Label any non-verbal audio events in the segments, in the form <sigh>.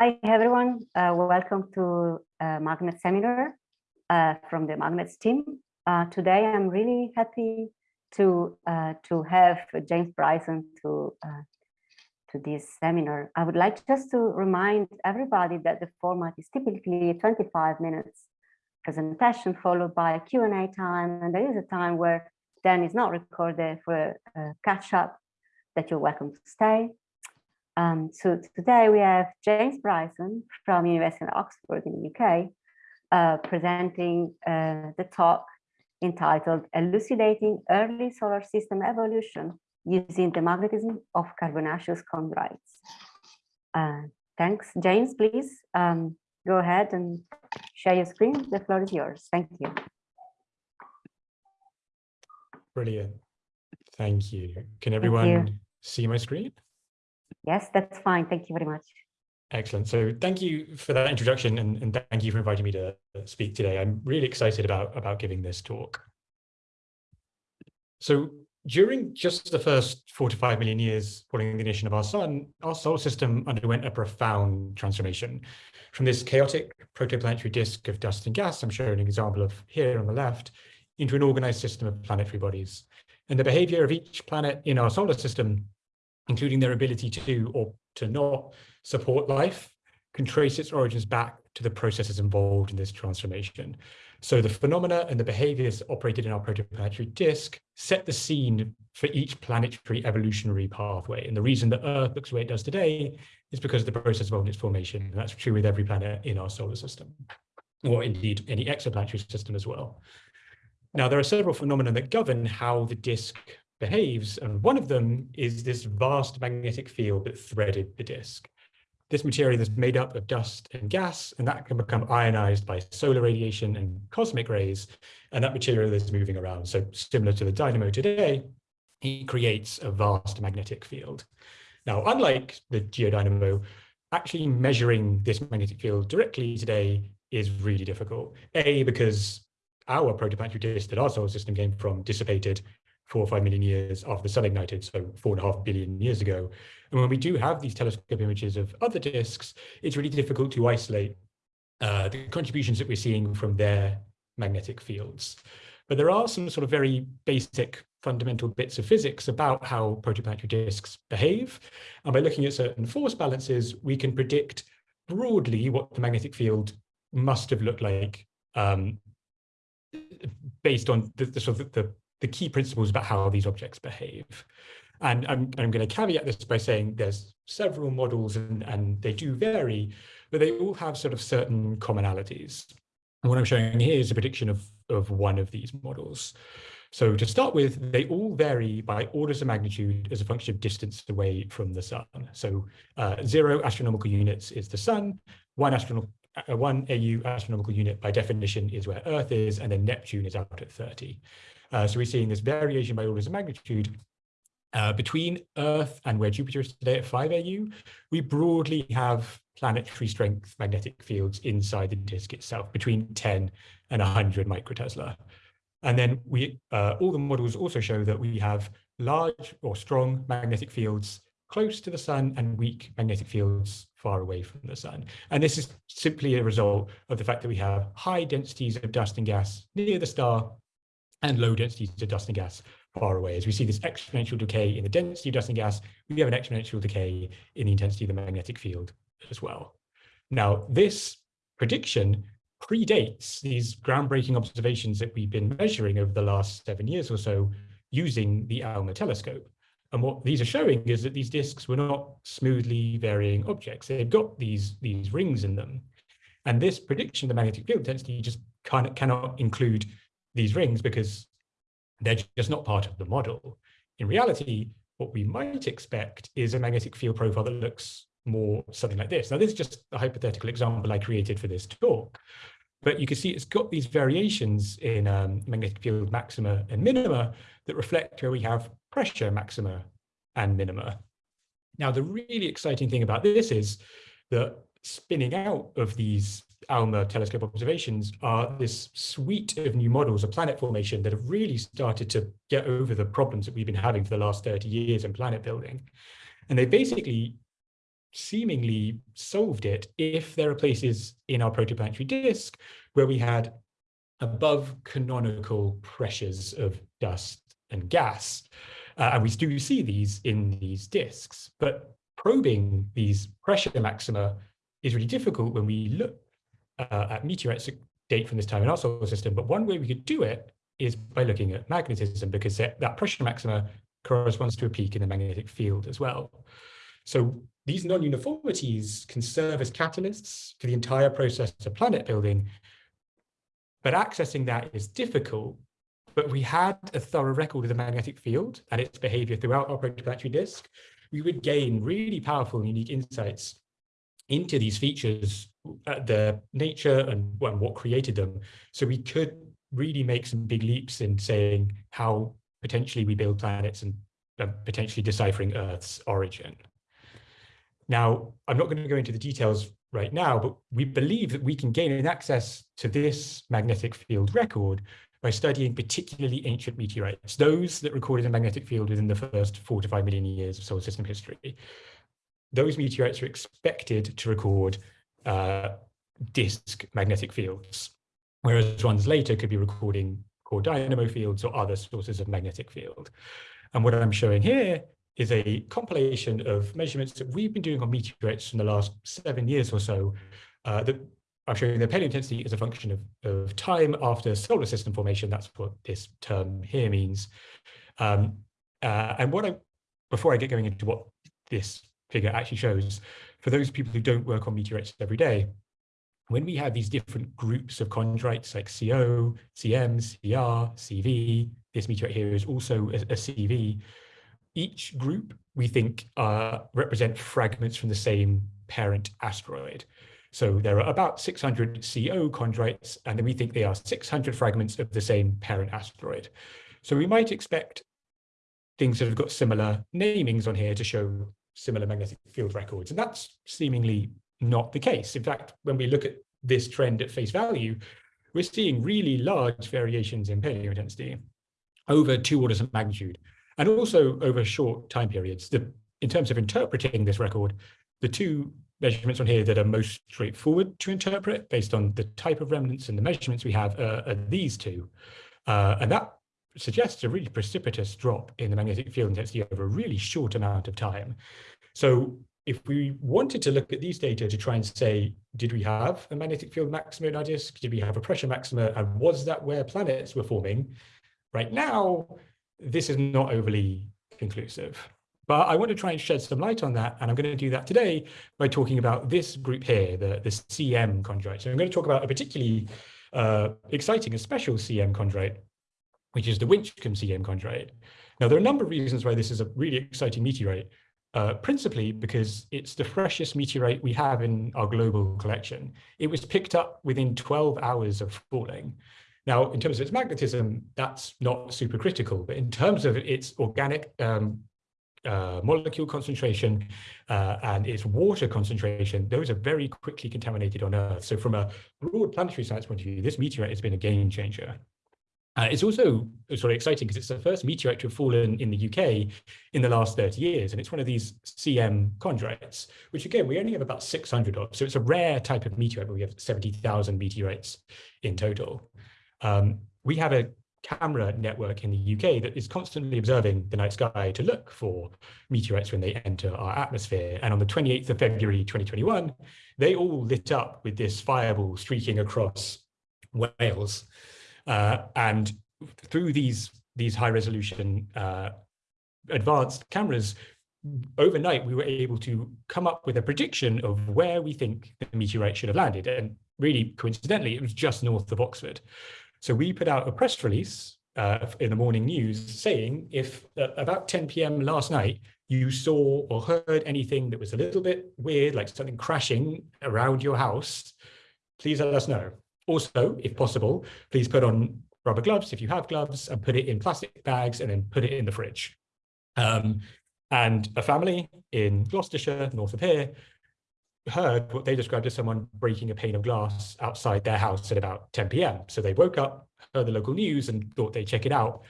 Hi, everyone. Uh, welcome to uh, Magnet Seminar uh, from the Magnets team. Uh, today, I'm really happy to uh, to have James Bryson to uh, to this seminar. I would like just to remind everybody that the format is typically 25 minutes presentation followed by a Q&A time, and there is a time where Dan is not recorded for a catch up that you're welcome to stay. Um, so today we have James Bryson from University of Oxford in the UK uh, presenting uh, the talk entitled Elucidating Early Solar System Evolution Using the Magnetism of Carbonaceous Chondrites. Uh, thanks, James, please um, go ahead and share your screen. The floor is yours. Thank you. Brilliant. Thank you. Can everyone you. see my screen? Yes, that's fine. Thank you very much. Excellent. So thank you for that introduction and, and thank you for inviting me to speak today. I'm really excited about, about giving this talk. So during just the first four to five million years following the ignition of our sun, our solar system underwent a profound transformation. From this chaotic protoplanetary disk of dust and gas, I'm showing an example of here on the left, into an organized system of planetary bodies. And the behavior of each planet in our solar system including their ability to or to not support life, can trace its origins back to the processes involved in this transformation. So the phenomena and the behaviors operated in our protoplanetary disk set the scene for each planetary evolutionary pathway. And the reason that Earth looks the way it does today is because of the process involved in its formation. And that's true with every planet in our solar system, or indeed any exoplanetary system as well. Now, there are several phenomena that govern how the disk behaves. And one of them is this vast magnetic field that threaded the disk. This material is made up of dust and gas, and that can become ionized by solar radiation and cosmic rays, and that material is moving around. So similar to the dynamo today, it creates a vast magnetic field. Now, unlike the geodynamo, actually measuring this magnetic field directly today is really difficult. A, because our protoplanetary disk that our solar system came from dissipated four or five million years after the sun ignited, so four and a half billion years ago. And when we do have these telescope images of other disks, it's really difficult to isolate uh, the contributions that we're seeing from their magnetic fields. But there are some sort of very basic fundamental bits of physics about how protoplanetary disks behave. And by looking at certain force balances, we can predict broadly what the magnetic field must have looked like um, based on the, the sort of the, the key principles about how these objects behave. And I'm, I'm going to caveat this by saying there's several models and, and they do vary, but they all have sort of certain commonalities. And what I'm showing here is a prediction of, of one of these models. So to start with, they all vary by orders of magnitude as a function of distance away from the sun. So uh, zero astronomical units is the sun, one astronomical uh, one AU astronomical unit by definition is where Earth is, and then Neptune is out at 30. Uh, so we're seeing this variation by orders of magnitude uh, between Earth and where Jupiter is today at 5 AU, we broadly have planetary strength magnetic fields inside the disk itself between 10 and 100 microtesla. And then we uh, all the models also show that we have large or strong magnetic fields close to the sun and weak magnetic fields far away from the sun. And this is simply a result of the fact that we have high densities of dust and gas near the star and low densities of dust and gas far away. As we see this exponential decay in the density of dust and gas, we have an exponential decay in the intensity of the magnetic field as well. Now, this prediction predates these groundbreaking observations that we've been measuring over the last seven years or so using the ALMA telescope. And what these are showing is that these disks were not smoothly varying objects. They've got these, these rings in them. And this prediction of the magnetic field density just cannot, cannot include these rings because they're just not part of the model. In reality, what we might expect is a magnetic field profile that looks more something like this. Now, this is just a hypothetical example I created for this talk, but you can see it's got these variations in um, magnetic field maxima and minima that reflect where we have pressure maxima and minima. Now, the really exciting thing about this is that spinning out of these ALMA telescope observations are this suite of new models of planet formation that have really started to get over the problems that we've been having for the last 30 years in planet building. And they basically seemingly solved it if there are places in our protoplanetary disk where we had above canonical pressures of dust and gas. Uh, and we do see these in these disks, but probing these pressure maxima is really difficult when we look uh, at meteorites that date from this time in our solar system. But one way we could do it is by looking at magnetism, because that, that pressure maxima corresponds to a peak in the magnetic field as well. So these non-uniformities can serve as catalysts for the entire process of planet building, but accessing that is difficult. But we had a thorough record of the magnetic field and its behavior throughout our protoplanetary disk. We would gain really powerful and unique insights into these features, their nature and, and what created them. So we could really make some big leaps in saying how potentially we build planets and uh, potentially deciphering Earth's origin. Now, I'm not going to go into the details right now, but we believe that we can gain access to this magnetic field record by studying particularly ancient meteorites, those that recorded a magnetic field within the first four to five million years of solar system history. Those meteorites are expected to record uh, disk magnetic fields, whereas ones later could be recording core dynamo fields or other sources of magnetic field. And what I'm showing here is a compilation of measurements that we've been doing on meteorites in the last seven years or so uh, that I'm showing the paleointensity as a function of, of time after solar system formation. That's what this term here means. Um, uh, and what I, before I get going into what this figure actually shows, for those people who don't work on meteorites every day, when we have these different groups of chondrites like CO, CM, CR, CV, this meteorite here is also a, a CV, each group we think uh, represent fragments from the same parent asteroid. So there are about 600 CO chondrites, and then we think they are 600 fragments of the same parent asteroid. So we might expect things that have got similar namings on here to show similar magnetic field records. And that's seemingly not the case. In fact, when we look at this trend at face value, we're seeing really large variations in paleo intensity over two orders of magnitude and also over short time periods. The, in terms of interpreting this record, the two measurements on here that are most straightforward to interpret based on the type of remnants and the measurements we have uh, are these two. Uh, and that suggests a really precipitous drop in the magnetic field intensity over a really short amount of time. So if we wanted to look at these data to try and say, did we have a magnetic field maxima in our disk? Did we have a pressure maxima? And was that where planets were forming? Right now, this is not overly conclusive. But I want to try and shed some light on that, and I'm going to do that today by talking about this group here, the, the CM chondrite. So I'm going to talk about a particularly uh, exciting and special CM chondrite, which is the Winchcombe CM chondrite. Now, there are a number of reasons why this is a really exciting meteorite, uh, principally because it's the freshest meteorite we have in our global collection. It was picked up within 12 hours of falling. Now, in terms of its magnetism, that's not super critical, but in terms of its organic um, uh, molecule concentration uh, and its water concentration, those are very quickly contaminated on Earth. So from a broad planetary science point of view, this meteorite has been a game changer. Uh, it's also sort of exciting because it's the first meteorite to have fallen in the UK in the last 30 years. And it's one of these CM chondrites, which again, we only have about 600 of. So it's a rare type of meteorite, but we have 70,000 meteorites in total. Um, we have a camera network in the UK that is constantly observing the night sky to look for meteorites when they enter our atmosphere. And on the 28th of February 2021, they all lit up with this fireball streaking across Wales. Uh, and through these, these high resolution uh, advanced cameras, overnight we were able to come up with a prediction of where we think the meteorite should have landed. And really coincidentally, it was just north of Oxford. So we put out a press release uh, in the morning news saying if uh, about 10 p.m. last night you saw or heard anything that was a little bit weird, like something crashing around your house, please let us know. Also, if possible, please put on rubber gloves if you have gloves and put it in plastic bags and then put it in the fridge. Um, and a family in Gloucestershire, north of here, heard what they described as someone breaking a pane of glass outside their house at about 10 p.m. So they woke up, heard the local news and thought they'd check it out.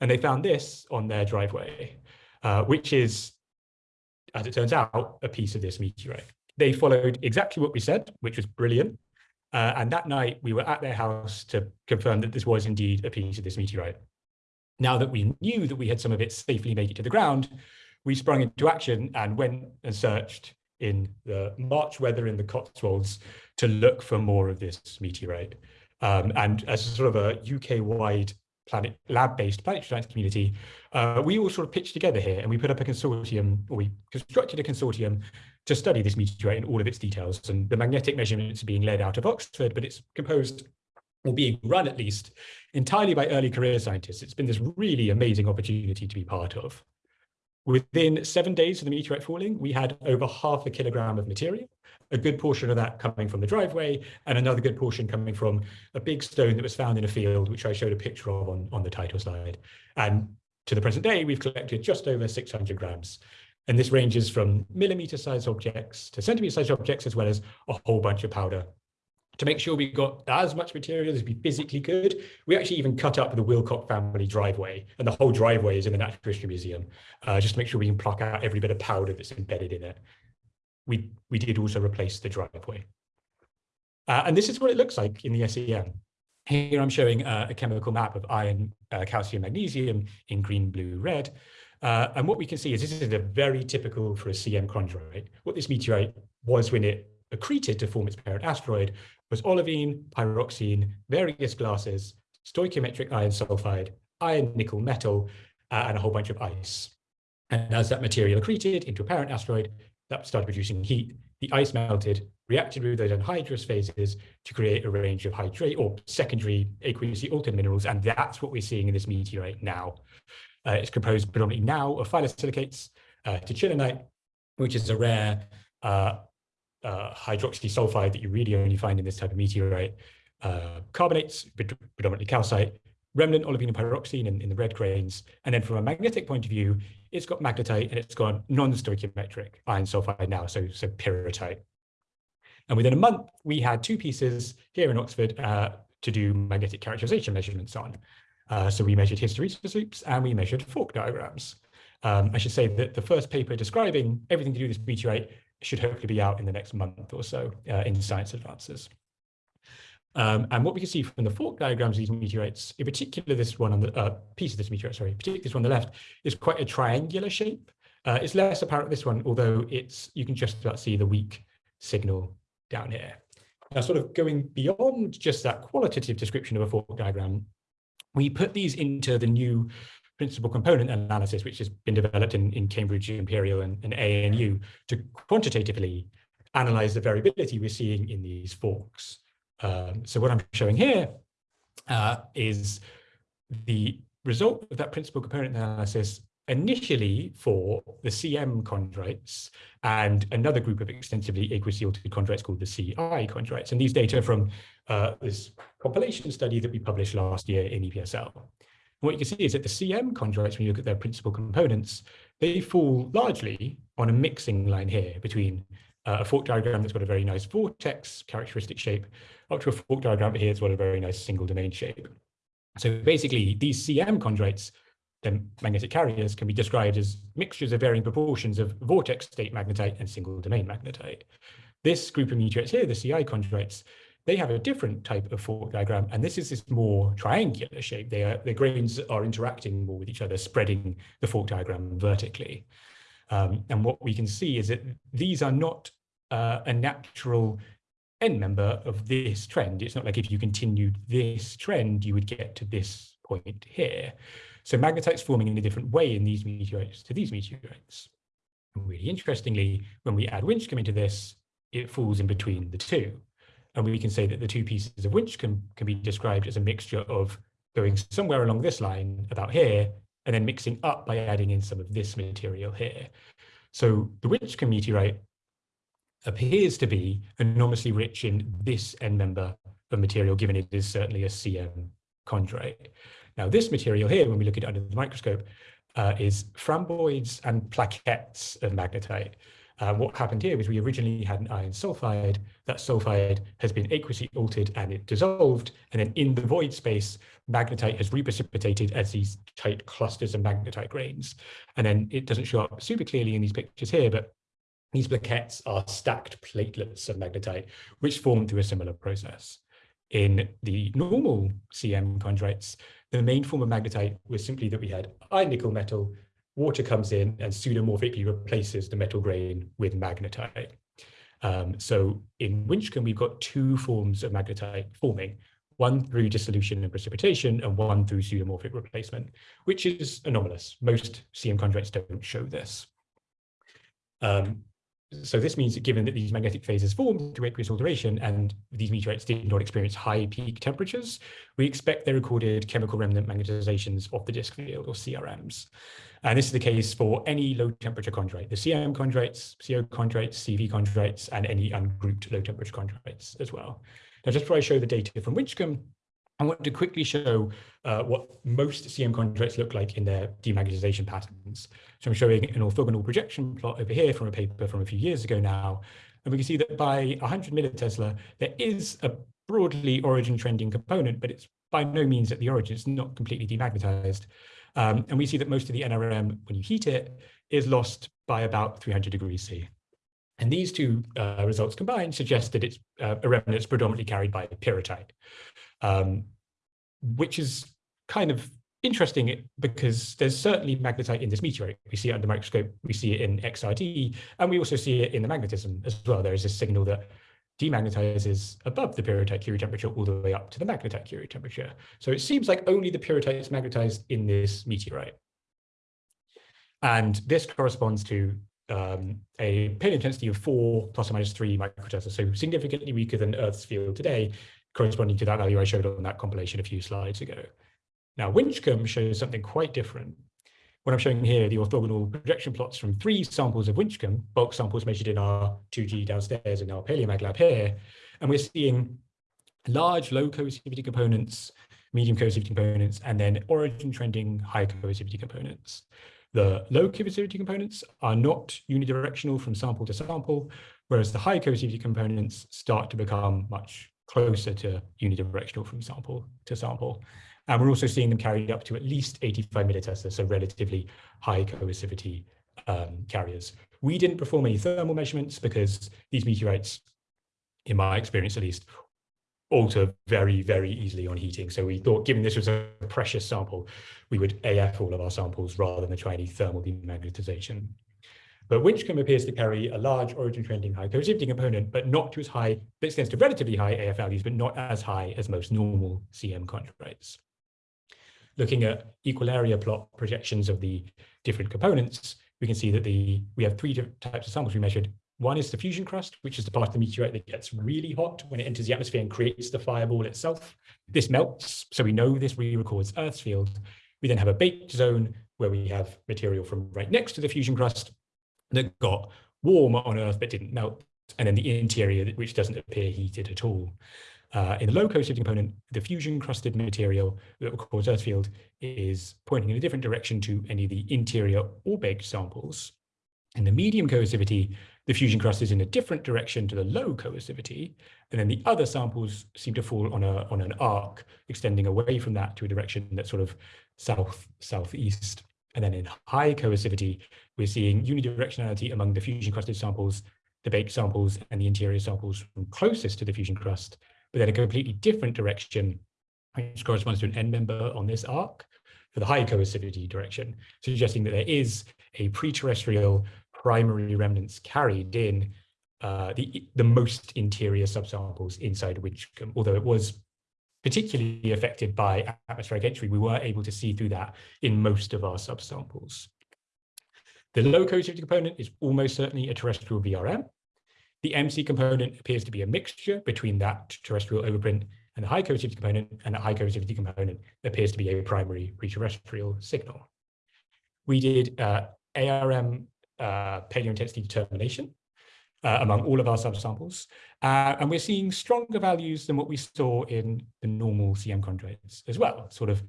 And they found this on their driveway, uh, which is as it turns out, a piece of this meteorite. They followed exactly what we said, which was brilliant. Uh, and that night we were at their house to confirm that this was indeed a piece of this meteorite. Now that we knew that we had some of it safely make it to the ground, we sprung into action and went and searched in the March weather in the Cotswolds to look for more of this meteorite. Um, and as sort of a UK-wide planet lab-based planetary science community, uh, we all sort of pitched together here and we put up a consortium, or we constructed a consortium to study this meteorite in all of its details. And the magnetic measurements are being led out of Oxford, but it's composed or being run at least entirely by early career scientists. It's been this really amazing opportunity to be part of. Within seven days of the meteorite falling, we had over half a kilogram of material, a good portion of that coming from the driveway, and another good portion coming from a big stone that was found in a field, which I showed a picture of on, on the title slide. And to the present day, we've collected just over 600 grams. And this ranges from millimeter sized objects to centimeter sized objects, as well as a whole bunch of powder to make sure we got as much material as we physically could, we actually even cut up the Wilcock family driveway, and the whole driveway is in the Natural History Museum, uh, just to make sure we can pluck out every bit of powder that's embedded in it. We, we did also replace the driveway. Uh, and this is what it looks like in the SEM. Here I'm showing uh, a chemical map of iron, uh, calcium, magnesium in green, blue, red. Uh, and what we can see is this is a very typical for a CM chondrite. What this meteorite was when it accreted to form its parent asteroid was olivine, pyroxene, various glasses, stoichiometric iron sulfide, iron nickel metal, uh, and a whole bunch of ice. And as that material accreted into a parent asteroid, that started producing heat, the ice melted, reacted with those anhydrous phases to create a range of hydrate or secondary aqueously altered minerals. And that's what we're seeing in this meteorite now. Uh, it's composed predominantly now of phyllosilicates, uh, which is a rare uh, uh, hydroxy sulfide that you really only find in this type of meteorite, uh, carbonates, predominantly calcite, remnant olivine and pyroxene in, in, the red grains. And then from a magnetic point of view, it's got magnetite and it's got non-stoichiometric iron sulfide now, so, so pyrrhotite. And within a month, we had two pieces here in Oxford uh, to do magnetic characterization measurements on. Uh, so we measured hysteresis loops and we measured FORC diagrams. Um, I should say that the first paper describing everything to do with this meteorite should hopefully be out in the next month or so uh, in Science Advances. Um, and what we can see from the FORC diagrams of these meteorites, in particular this one on the uh, piece of this meteorite, sorry, particularly this one on the left, is quite a triangular shape. Uh, it's less apparent this one, although it's you can just about see the weak signal down here. Now, sort of going beyond just that qualitative description of a FORC diagram, we put these into the new principal component analysis, which has been developed in, in Cambridge Imperial and, and ANU to quantitatively analyze the variability we're seeing in these FORCs. Um, so what I'm showing here uh, is the result of that principal component analysis initially for the CM chondrites and another group of extensively altered chondrites called the CI chondrites. And these data from uh, this compilation study that we published last year in EPSL what you can see is that the CM chondrites, when you look at their principal components, they fall largely on a mixing line here between uh, a FORC diagram that's got a very nice vortex characteristic shape up to a FORC diagram here that's got a very nice single domain shape. So basically these CM chondrites, the magnetic carriers can be described as mixtures of varying proportions of vortex state magnetite and single domain magnetite. This group of meteorites here, the CI chondrites, they have a different type of FORC diagram, and this is this more triangular shape. They are, the grains are interacting more with each other, spreading the FORC diagram vertically. Um, and what we can see is that these are not uh, a natural end member of this trend. It's not like if you continued this trend, you would get to this point here. So magnetite's forming in a different way in these meteorites to these meteorites. And really interestingly, when we add Winchcombe into this, it falls in between the two. And we can say that the two pieces of Winchcombe, can be described as a mixture of going somewhere along this line about here, and then mixing up by adding in some of this material here. So the Winchcombe meteorite appears to be enormously rich in this end member of material, given it is certainly a CM chondrite. Now this material here, when we look at it under the microscope, uh, is framboids and plaquettes of magnetite. Uh, what happened here was we originally had an iron sulfide. That sulfide has been aqueously altered and it dissolved. And then in the void space, magnetite has reprecipitated as these tight clusters of magnetite grains. And then it doesn't show up super clearly in these pictures here, but these plaquettes are stacked platelets of magnetite, which form through a similar process. In the normal CM chondrites, the main form of magnetite was simply that we had iron nickel metal water comes in and pseudomorphically replaces the metal grain with magnetite. Um, so in Winchcombe, we've got two forms of magnetite forming, one through dissolution and precipitation and one through pseudomorphic replacement, which is anomalous. Most CM chondrites don't show this. Um, so this means that given that these magnetic phases formed through aqueous alteration and these meteorites did not experience high peak temperatures, we expect they recorded chemical remnant magnetizations of the disk field or CRMs. And this is the case for any low temperature chondrite, the CM chondrites, CO chondrites, CV chondrites, and any ungrouped low temperature chondrites as well. Now, just before I show the data from Winchcombe, I want to quickly show uh, what most CM chondrites look like in their demagnetization patterns. So I'm showing an orthogonal projection plot over here from a paper from a few years ago now. And we can see that by 100 millitesla, there is a broadly origin trending component, but it's by no means at the origin. It's not completely demagnetized. Um, and we see that most of the NRM, when you heat it, is lost by about 300 degrees C. And these two uh, results combined suggest that it's uh, a remnant that's predominantly carried by pyrrhotite um, which is kind of interesting because there's certainly magnetite in this meteorite. We see it under microscope, we see it in XRD, and we also see it in the magnetism as well. There is this signal that demagnetizes above the pyrrhotite Curie temperature all the way up to the magnetite Curie temperature. So it seems like only the pyrrhotite is magnetized in this meteorite. And this corresponds to um, a paleointensity of four plus or minus three microtesla, so significantly weaker than Earth's field today, corresponding to that value I showed on that compilation a few slides ago. Now, Winchcombe shows something quite different. What I'm showing here, the orthogonal projection plots from three samples of Winchcombe, bulk samples measured in our 2G downstairs in our Paleomag lab here, and we're seeing large low coercivity components, medium coercivity components, and then origin trending high coercivity components. The low coercivity components are not unidirectional from sample to sample, whereas the high coercivity components start to become much closer to unidirectional from sample to sample. And we're also seeing them carried up to at least 85 millitesla, so relatively high coercivity um, carriers. We didn't perform any thermal measurements because these meteorites, in my experience at least, alter very, very easily on heating. So we thought, given this was a precious sample, we would AF all of our samples rather than try any thermal demagnetization. But Winchcombe appears to carry a large origin trending high coercivity component, but not to as high, that extends to relatively high AF values, but not as high as most normal CM chondrites. Looking at equal area plot projections of the different components, we can see that the we have three different types of samples we measured. One is the fusion crust, which is the part of the meteorite that gets really hot when it enters the atmosphere and creates the fireball itself. This melts, so we know this re-records Earth's field. We then have a baked zone where we have material from right next to the fusion crust, that got warm on Earth but didn't melt, and then the interior, which doesn't appear heated at all. Uh, in the low coercivity component, the fusion crusted material that will cause Earth field is pointing in a different direction to any of the interior or baked samples. In the medium coercivity, the fusion crust is in a different direction to the low coercivity, and then the other samples seem to fall on a on an arc, extending away from that to a direction that's sort of south southeast. And then in high coercivity, we're seeing unidirectionality among the fusion crusted samples, the baked samples, and the interior samples from closest to the fusion crust, but then a completely different direction, which corresponds to an end member on this arc for the high coercivity direction, suggesting that there is a pre-terrestrial primary remnants carried in uh, the, the most interior subsamples inside Winchcombe, although it was particularly affected by atmospheric entry, we were able to see through that in most of our subsamples. The low coercivity component is almost certainly a terrestrial VRM. The MC component appears to be a mixture between that terrestrial overprint and the high coercivity component, and the high coercivity component appears to be a primary pre-terrestrial signal. We did uh, ARM uh, paleointensity determination uh, among all of our subsamples. Uh, and we're seeing stronger values than what we saw in the normal CM chondrites as well, sort of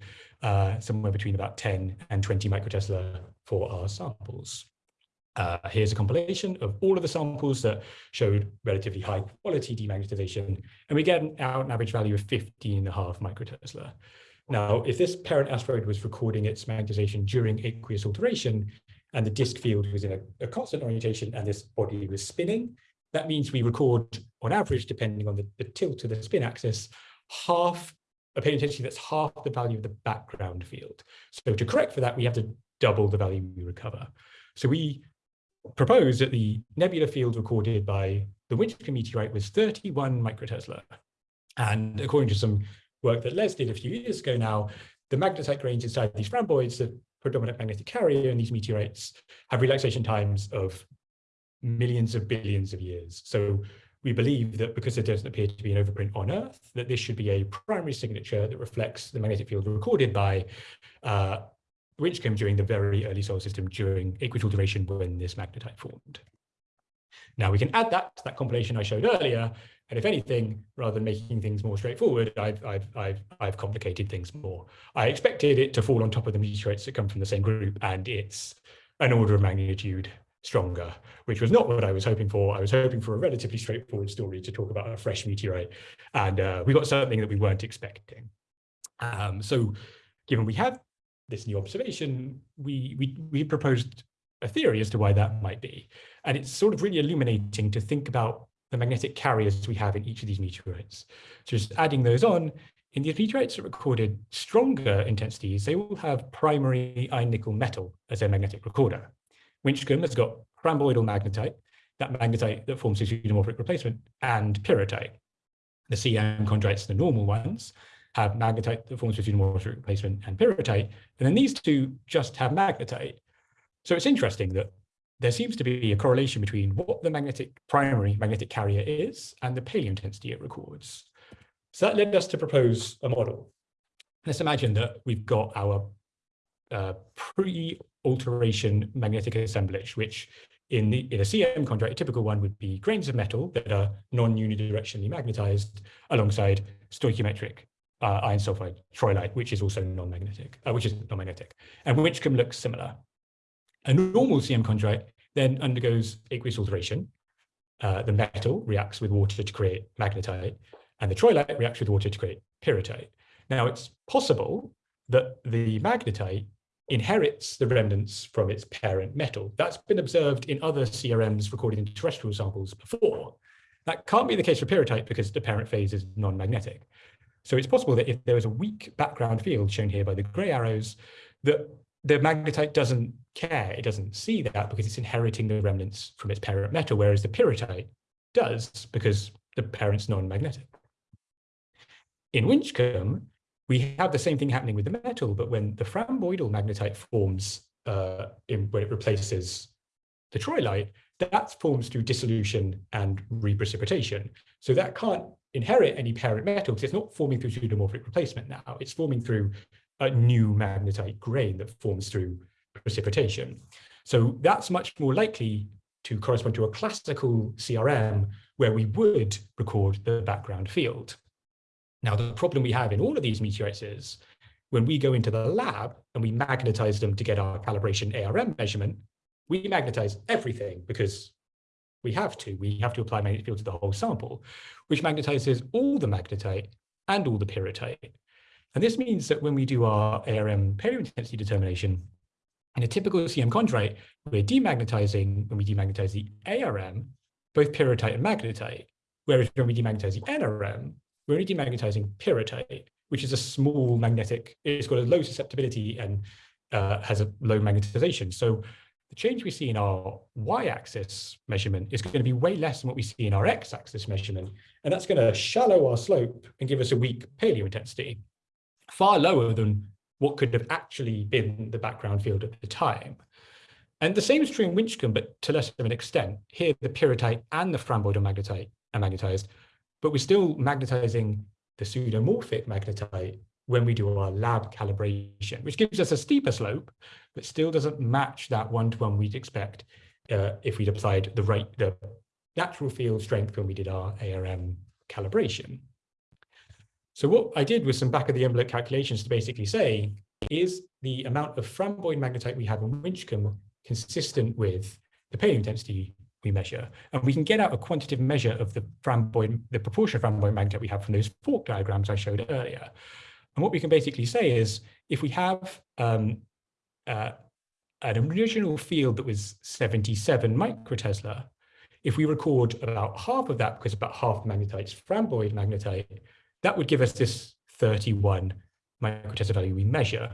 uh, somewhere between about 10 and 20 microtesla for our samples. Uh, here's a compilation of all of the samples that showed relatively high quality demagnetization, and we get an, out an average value of 15 and a half microtesla. Now, if this parent asteroid was recording its magnetization during aqueous alteration, and the disk field was in a, a constant orientation, and this body was spinning, that means we record, on average, depending on the, the tilt of the spin axis, half a intensity that's half the value of the background field. So to correct for that, we have to double the value we recover. So we propose that the nebular field recorded by the Winchcombe meteorite was 31 microtesla. And according to some work that Les did a few years ago now, the magnetite grains inside these framboids, the predominant magnetic carrier and these meteorites, have relaxation times of millions of billions of years. So we believe that because there doesn't appear to be an overprint on Earth, that this should be a primary signature that reflects the magnetic field recorded by uh, came during the very early solar system during equatorial alteration when this magnetite formed. Now we can add that to that compilation I showed earlier, and if anything, rather than making things more straightforward, I've, I've, I've, I've complicated things more. I expected it to fall on top of the meteorites that come from the same group, and it's an order of magnitude stronger, which was not what I was hoping for. I was hoping for a relatively straightforward story to talk about a fresh meteorite, and uh, we got something that we weren't expecting. Um, so given we have this new observation, we, we, we proposed a theory as to why that might be. And it's sort of really illuminating to think about the magnetic carriers we have in each of these meteorites. So just adding those on, in these meteorites that recorded stronger intensities, they will have primary iron nickel metal as their magnetic recorder. Winchcombe has got framboidal magnetite, that magnetite that forms a pseudomorphic replacement, and pyrrhotite. The CM chondrites, the normal ones, have magnetite that forms a pseudomorphic replacement and pyrrhotite, and then these two just have magnetite. So it's interesting that there seems to be a correlation between what the magnetic primary magnetic carrier is and the paleo intensity it records. So that led us to propose a model. Let's imagine that we've got our uh, pre-alteration magnetic assemblage, which in, the, in a CM chondrite, a typical one would be grains of metal that are non-unidirectionally magnetized alongside stoichiometric uh, iron sulfide troilite, which is also non-magnetic, uh, which is non-magnetic, and which can look similar. A normal CM chondrite then undergoes aqueous alteration. Uh, the metal reacts with water to create magnetite, and the troilite reacts with water to create pyrrhotite. Now, it's possible that the magnetite inherits the remnants from its parent metal. That's been observed in other CRMs recorded in terrestrial samples before. That can't be the case for pyrrhotite because the parent phase is non-magnetic. So it's possible that if there is a weak background field shown here by the gray arrows, that the magnetite doesn't care, it doesn't see that because it's inheriting the remnants from its parent metal, whereas the pyrrhotite does because the parent's non-magnetic. In Winchcombe, we have the same thing happening with the metal, but when the framboidal magnetite forms uh, in, when it replaces the troilite, that forms through dissolution and reprecipitation. So that can't inherit any parent metal because it's not forming through pseudomorphic replacement now. It's forming through a new magnetite grain that forms through precipitation. So that's much more likely to correspond to a classical CRM where we would record the background field. Now, the problem we have in all of these meteorites is when we go into the lab and we magnetize them to get our calibration ARM measurement, we magnetize everything because we have to. We have to apply magnetic field to the whole sample, which magnetizes all the magnetite and all the pyrrhotite. And this means that when we do our ARM paleo intensity determination, in a typical CM chondrite, we're demagnetizing when we demagnetize the ARM, both pyrrhotite and magnetite, whereas when we demagnetize the NRM, we're only demagnetizing pyrrhotite, which is a small magnetic, it's got a low susceptibility and uh, has a low magnetization. So the change we see in our y-axis measurement is going to be way less than what we see in our x-axis measurement. And that's going to shallow our slope and give us a weak paleo intensity, far lower than what could have actually been the background field at the time. And the same is true in Winchcombe, but to less of an extent. Here, the pyrrhotite and the framboidal magnetite are magnetized, but we're still magnetizing the pseudomorphic magnetite when we do our lab calibration, which gives us a steeper slope, but still doesn't match that one-to-one -one we'd expect uh, if we'd applied the right, the natural field strength when we did our ARM calibration. So what I did was some back of the envelope calculations to basically say, is the amount of framboid magnetite we have in Winchcombe consistent with the paleointensity intensity we measure. And we can get out a quantitative measure of the Framboid, the proportion of Framboid magnetite we have from those FORC diagrams I showed earlier. And what we can basically say is if we have um, uh, an original field that was 77 microtesla, if we record about half of that, because about half magnetite is Framboid magnetite, that would give us this 31 microtesla value we measure.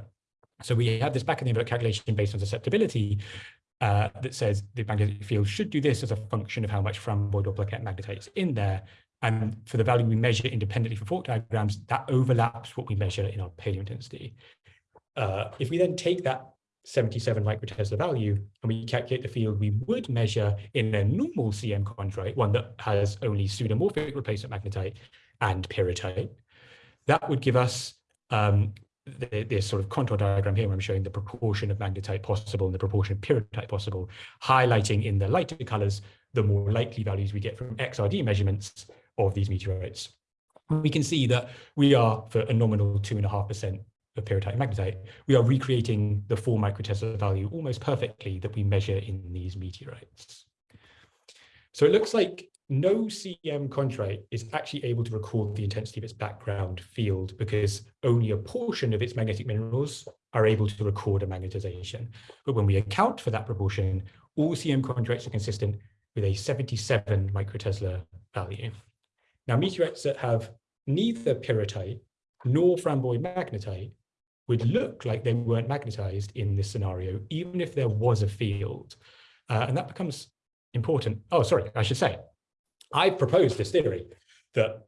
So we have this back in the envelope calculation based on susceptibility uh, that says the magnetic field should do this as a function of how much Framboid or plaquette magnetite is in there. And for the value we measure independently for FORC diagrams, that overlaps what we measure in our paleointensity. Uh, if we then take that 77 microtesla value and we calculate the field we would measure in a normal CM chondrite, one that has only pseudomorphic replacement magnetite and pyrrhotite, that would give us um, this sort of contour diagram here where I'm showing the proportion of magnetite possible and the proportion of pyrrhotite possible, highlighting in the lighter colors the more likely values we get from XRD measurements of these meteorites. We can see that we are, for a nominal 2.5% of pyrrhotite magnetite, we are recreating the 4 microtesla value almost perfectly that we measure in these meteorites. So it looks like no CM chondrite is actually able to record the intensity of its background field because only a portion of its magnetic minerals are able to record a magnetization. But when we account for that proportion, all CM chondrites are consistent with a 77 microtesla value. Now, meteorites that have neither pyrrhotite nor Framboid magnetite would look like they weren't magnetized in this scenario, even if there was a field. Uh, and that becomes important. Oh, sorry, I should say, I proposed this theory that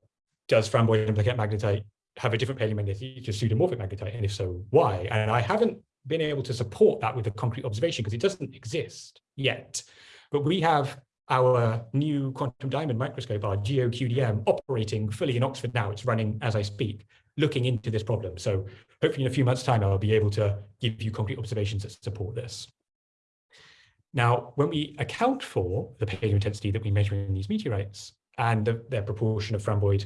does Framboid and plaquette magnetite have a different paleomagnetic to pseudomorphic magnetite, and if so, why? And I haven't been able to support that with a concrete observation because it doesn't exist yet. But we have our new quantum diamond microscope, our GeoQDM, operating fully in Oxford now. It's running as I speak, looking into this problem. So hopefully in a few months' time, I'll be able to give you concrete observations that support this. Now, when we account for the paleointensity that we measure in these meteorites and the, their proportion of Framboid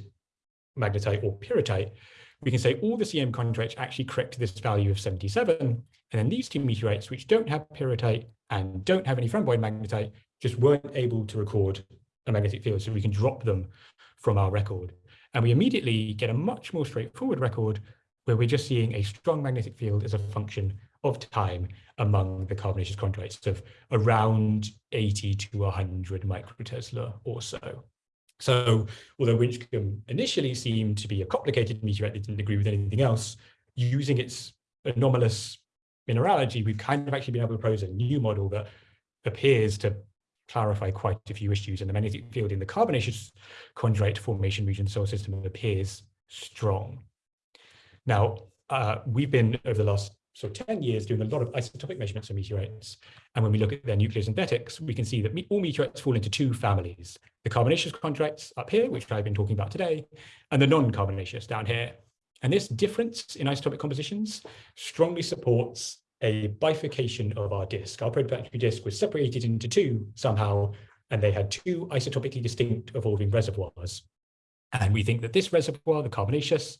magnetite or pyrrhotite, we can say all the CM chondrites actually correct to this value of 77. And then these two meteorites, which don't have pyrrhotite and don't have any Framboid magnetite, just weren't able to record a magnetic field. So we can drop them from our record. And we immediately get a much more straightforward record where we're just seeing a strong magnetic field as a function of time among the carbonaceous chondrites of around 80 to 100 microtesla or so. So although Winchcombe initially seemed to be a complicated meteorite that didn't agree with anything else, using its anomalous mineralogy, we've kind of actually been able to propose a new model that appears to clarify quite a few issues and the magnetic field in the carbonaceous chondrite formation region solar system appears strong. Now, uh, we've been over the last so 10 years doing a lot of isotopic measurements of meteorites. And when we look at their nucleosynthetics, we can see that all meteorites fall into two families, the carbonaceous chondrites up here, which I've been talking about today, and the non-carbonaceous down here. And this difference in isotopic compositions strongly supports a bifurcation of our disk. Our protoplanetary disk was separated into two somehow, and they had two isotopically distinct evolving reservoirs. And we think that this reservoir, the carbonaceous,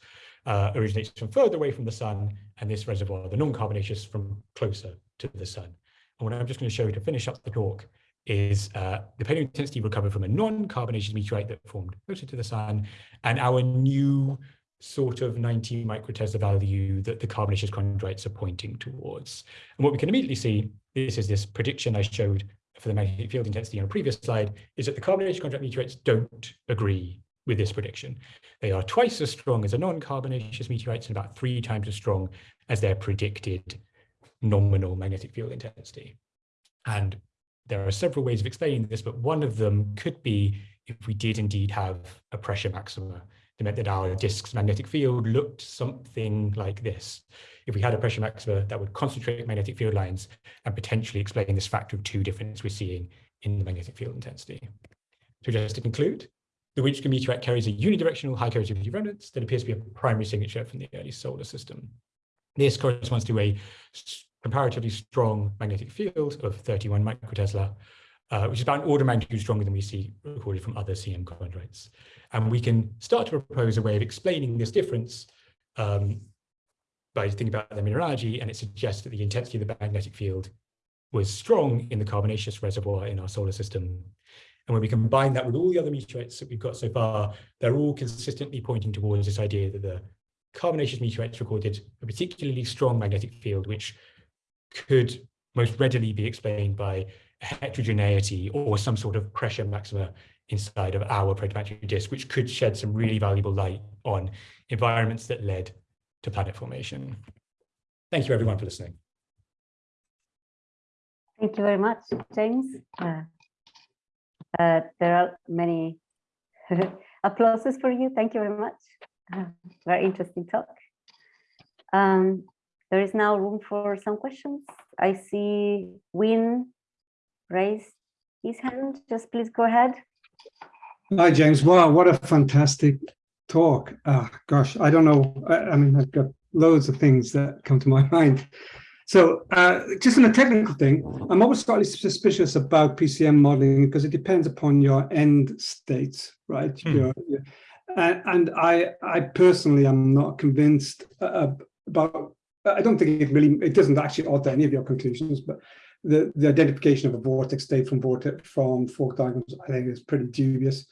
uh, originates from further away from the sun, and this reservoir, the non-carbonaceous, from closer to the sun. And what I'm just going to show you to finish up the talk is uh, the paleointensity recovered from a non-carbonaceous meteorite that formed closer to the sun, and our new sort of 90 microtesla value that the carbonaceous chondrites are pointing towards. And what we can immediately see, this is this prediction I showed for the magnetic field intensity on a previous slide, is that the carbonaceous chondrite meteorites don't agree with this prediction. They are twice as strong as a non-carbonaceous meteorites and about three times as strong as their predicted nominal magnetic field intensity. And there are several ways of explaining this, but one of them could be if we did indeed have a pressure maxima. It meant that our disk's magnetic field looked something like this. If we had a pressure maxima that would concentrate magnetic field lines and potentially explain this factor of two difference we're seeing in the magnetic field intensity. So just to conclude, the Winchcombe meteorite carries a unidirectional high coercivity remnants that appears to be a primary signature from the early solar system. This corresponds to a comparatively strong magnetic field of 31 microtesla, uh, which is about an order of magnitude stronger than we see recorded from other CM chondrites. And we can start to propose a way of explaining this difference um, by thinking about the mineralogy, and it suggests that the intensity of the magnetic field was strong in the carbonaceous reservoir in our solar system. And when we combine that with all the other meteorites that we've got so far, they're all consistently pointing towards this idea that the carbonaceous meteorites recorded a particularly strong magnetic field, which could most readily be explained by heterogeneity or some sort of pressure maxima inside of our protoplanetary disk, which could shed some really valuable light on environments that led to planet formation. Thank you everyone for listening. Thank you very much, James. Uh, uh, there are many <laughs> applauses for you. Thank you very much. Uh, <laughs> very interesting talk. Um, there is now room for some questions. I see Win raise his hand. Just please go ahead. Hi, James. Wow, what a fantastic talk. Oh, gosh, I don't know. I, I mean, I've got loads of things that come to my <laughs> mind. So uh, just on a technical thing, I'm always slightly suspicious about PCM modeling because it depends upon your end states, right? Hmm. Your, your, and I, I personally am not convinced uh, about, I don't think it really, it doesn't actually alter any of your conclusions, but the, the identification of a vortex state from vortex from FORC diagrams, I think is pretty dubious.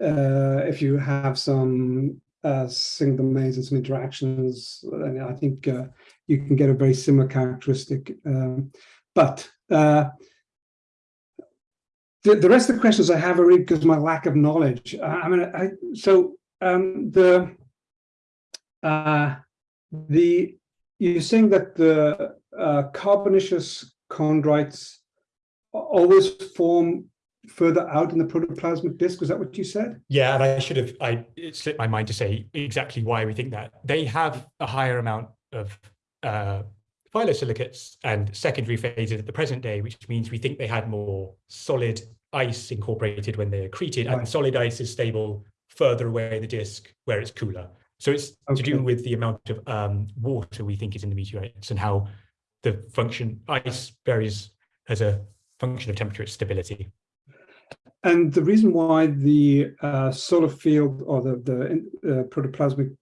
Uh, if you have some uh, single domains and some interactions, then I think uh, you can get a very similar characteristic. Um, but uh, the, the rest of the questions I have are really because of my lack of knowledge. Uh, I mean, I, so um, the uh, the you're saying that the uh, carbonaceous chondrites always form further out in the protoplanetary disk. Was that what you said? Yeah, and I should have, I it slipped my mind to say exactly why we think that. They have a higher amount of uh, phyllosilicates and secondary phases at the present day, which means we think they had more solid ice incorporated when they're accreted, right. and solid ice is stable further away in the disk where it's cooler. So it's okay. to do with the amount of um, water we think is in the meteorites and how the function ice varies as a function of temperature stability. And the reason why the uh, solar field or the, the uh, protoplanetary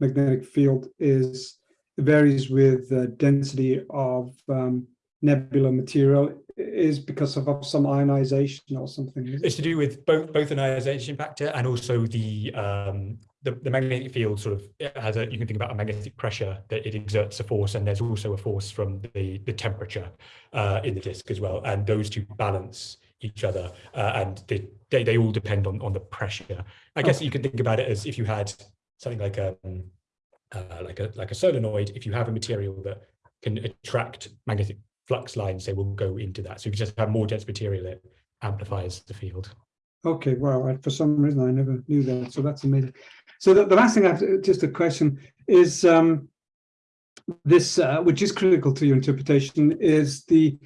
magnetic field is varies with the density of um, nebula material. Is because of, some ionization or something. It's to do with both both an ionization factor and also the um, the, the magnetic field sort of has a you can think about a magnetic pressure that it exerts a force and there's also a force from the the temperature uh, in the disk as well. And those two balance each other uh, and they, they, they all depend on on the pressure. I guess you can think about it as if you had something like a um, uh, like a like a solenoid if you have a material that can attract magnetic flux lines they will go into that so you just have more dense material that amplifies the field okay wow for some reason i never knew that so that's amazing so the, the last thing i have to, just a question is um this uh, which is critical to your interpretation is the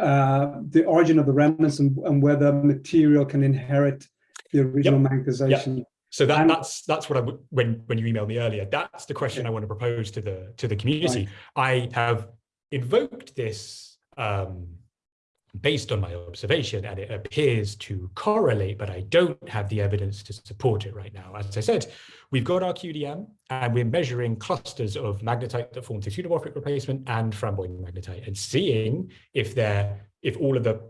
uh, the origin of the remnants and, and whether material can inherit the original yep. magnetization. Yep. So that, and, that's that's what I would when when you emailed me earlier. That's the question I want to propose to the to the community. Right. I have invoked this um, based on my observation, and it appears to correlate, but I don't have the evidence to support it right now. As I said, we've got our QDM, and we're measuring clusters of magnetite that form through pseudomorphic replacement and framboid magnetite, and seeing if they're if all of the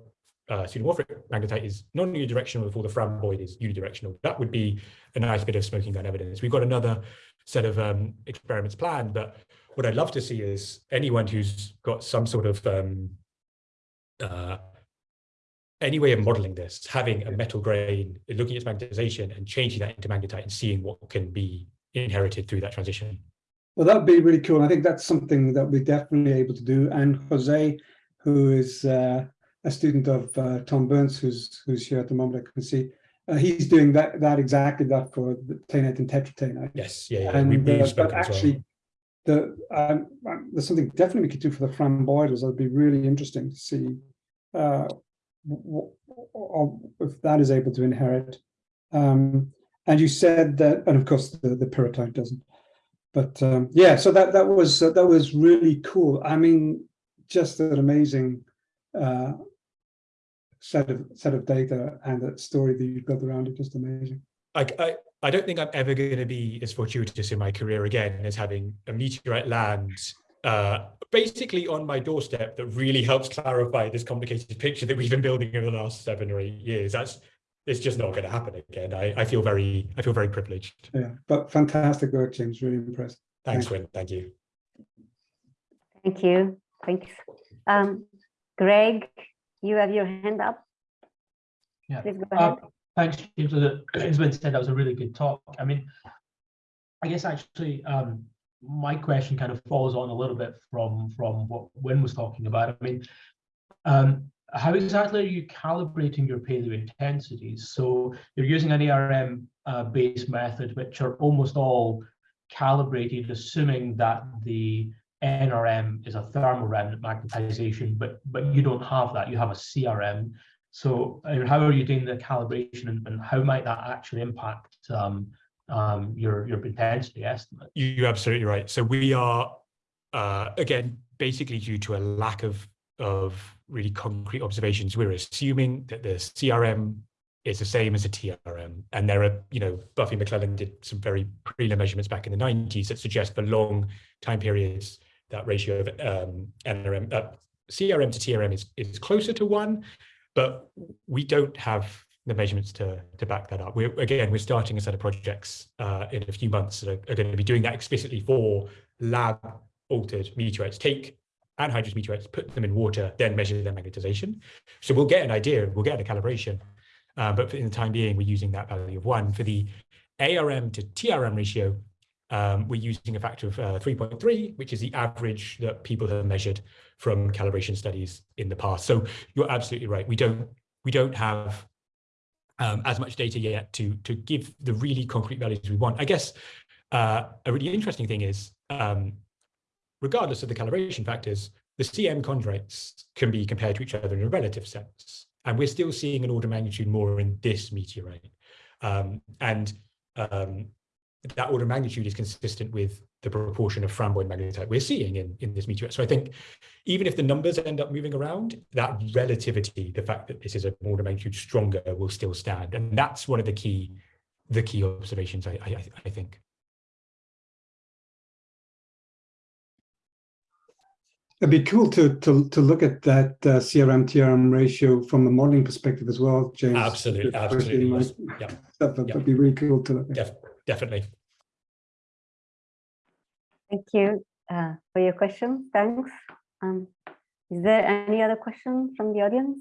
uh, pseudomorphic magnetite is non-unidirectional, all the framboid is unidirectional. That would be a nice bit of smoking gun evidence. We've got another set of um, experiments planned, but what I'd love to see is anyone who's got some sort of um, uh, any way of modeling this, having a metal grain, looking at its magnetization and changing that into magnetite and seeing what can be inherited through that transition. Well, that would be really cool. I think that's something that we're definitely able to do. And Jose, who is uh, a student of uh, Tom Burns, who's who's here at the moment, I can see, uh, he's doing that that exactly that for the taenite and tetrataenite. Yes, yeah, yeah. And we, we uh, but actually, well the um, um, there's something definitely we could do for the framboidals. That'd be really interesting to see uh, if that is able to inherit. Um, and you said that, and of course the, the doesn't. But um, yeah, so that that was uh, that was really cool. I mean, just an amazing uh, set of set of data and that story that you've built around it. Just amazing. I, I I don't think I'm ever going to be as fortuitous in my career again as having a meteorite land uh, basically on my doorstep that really helps clarify this complicated picture that we've been building over the last seven or eight years. That's it's just not going to happen again. I, I feel very I feel very privileged. Yeah, but fantastic work, James. Really impressed. Thanks, Thank Win. Thank you. Thank you. Thanks. Um, Greg, you have your hand up. Yeah. Please go ahead. Uh, thanks, James. As Win said, that was a really good talk. I mean, I guess actually um, my question kind of follows on a little bit from from what Win was talking about. I mean, um, how exactly are you calibrating your paleointensities? So you're using an ARM uh, based method, which are almost all calibrated, assuming that the NRM is a thermal remnant magnetization, but but you don't have that. You have a CRM. So how are you doing the calibration, and, and how might that actually impact um, um, your your intensity estimate? You're absolutely right. So we are uh, again basically due to a lack of of really concrete observations. We're assuming that the CRM is the same as a TRM. And there are, you know, Buffy McClelland did some very prelim measurements back in the 90s that suggest for long time periods, that ratio of um, NRM, uh, CRM to TRM is, is closer to one, but we don't have the measurements to, to back that up. We're, again, we're starting a set of projects uh, in a few months that are, are going to be doing that explicitly for lab altered meteorites. Take anhydrous meteorites, put them in water, then measure their magnetization. So we'll get an idea, we'll get a calibration, uh, but in the time being, we're using that value of one. For the ARM to TRM ratio, um, we're using a factor of uh, 3.3, which is the average that people have measured from calibration studies in the past. So you're absolutely right. We don't we don't have um, as much data yet to to give the really concrete values we want. I guess uh, a really interesting thing is um, regardless of the calibration factors, the CM chondrites can be compared to each other in a relative sense. And we're still seeing an order magnitude more in this meteorite. Um, and um, that order of magnitude is consistent with the proportion of framboid magnetite we're seeing in, in this meteorite. So I think even if the numbers end up moving around, that relativity, the fact that this is an order of magnitude stronger will still stand. And that's one of the key, the key observations, I, I, I think. It'd be cool to to to look at that uh, CRM TRM ratio from a modeling perspective as well, James. Absolutely, absolutely. Yes. Yeah, that would be really cool to look at. Def definitely. Thank you uh, for your question. Thanks. Um, is there any other question from the audience?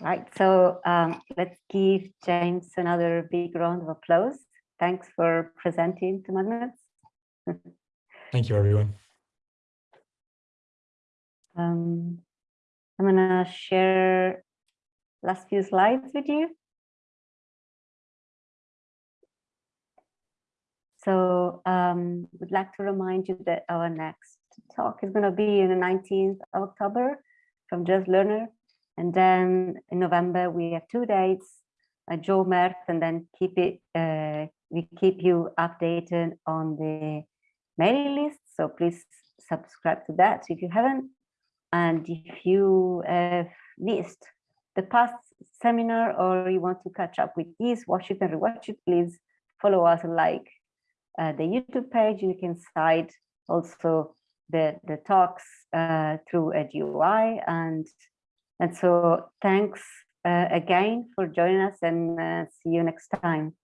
Right, so um, let's give James another big round of applause. Thanks for presenting to magnets. Thank you, everyone. <laughs> Um, I'm gonna share last few slides with you. So um, would like to remind you that our next talk is going to be on the 19th of October from Just Learner and then in November, we have two dates, uh, Joe Mert, and then keep it, uh, we keep you updated on the mailing list. So please subscribe to that if you haven't. And if you have missed the past seminar or you want to catch up with this, watch it and rewatch it, please follow us and like uh, the YouTube page. You can cite also the, the talks uh, through a GUI and and so thanks uh, again for joining us and uh, see you next time.